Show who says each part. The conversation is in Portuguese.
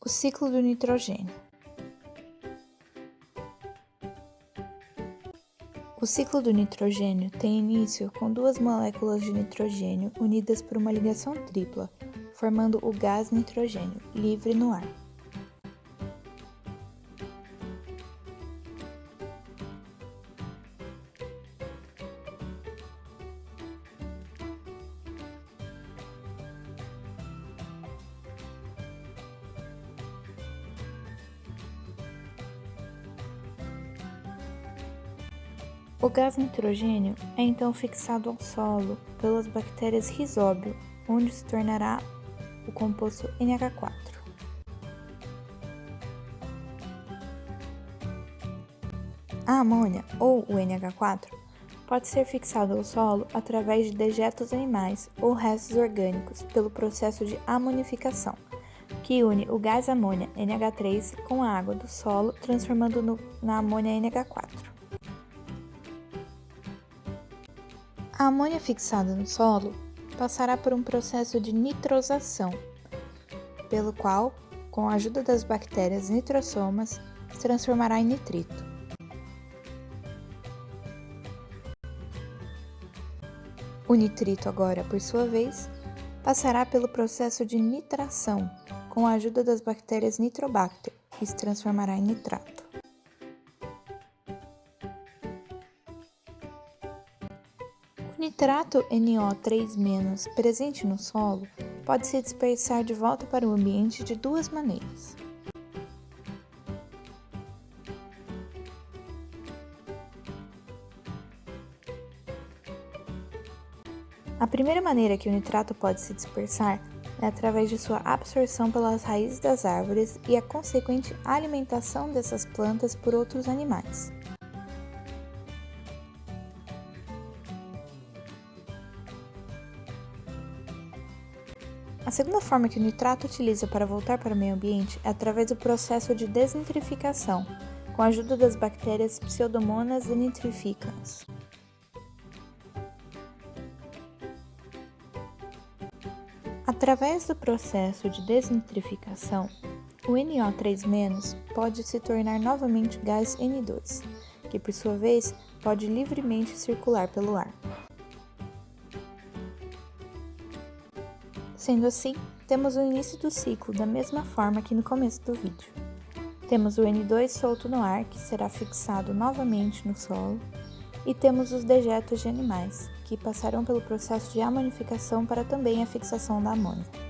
Speaker 1: O ciclo do nitrogênio. O ciclo do nitrogênio tem início com duas moléculas de nitrogênio unidas por uma ligação tripla, formando o gás nitrogênio, livre no ar. O gás nitrogênio é então fixado ao solo pelas bactérias Rhizóbio, onde se tornará o composto NH4. A amônia, ou o NH4, pode ser fixado ao solo através de dejetos animais ou restos orgânicos pelo processo de amonificação, que une o gás amônia NH3 com a água do solo, transformando-no na amônia NH4. A amônia fixada no solo passará por um processo de nitrosação, pelo qual, com a ajuda das bactérias nitrosomas, se transformará em nitrito. O nitrito agora, por sua vez, passará pelo processo de nitração, com a ajuda das bactérias Nitrobacter, e se transformará em nitrato. O nitrato NO3- presente no solo pode se dispersar de volta para o ambiente de duas maneiras. A primeira maneira que o nitrato pode se dispersar é através de sua absorção pelas raízes das árvores e a consequente alimentação dessas plantas por outros animais. A segunda forma que o nitrato utiliza para voltar para o meio ambiente é através do processo de desnitrificação, com a ajuda das bactérias Pseudomonas nitrificans. Através do processo de desnitrificação, o NO3- pode se tornar novamente gás N2, que por sua vez pode livremente circular pelo ar. Sendo assim, temos o início do ciclo da mesma forma que no começo do vídeo. Temos o N2 solto no ar, que será fixado novamente no solo, e temos os dejetos de animais, que passarão pelo processo de amonificação para também a fixação da amônia.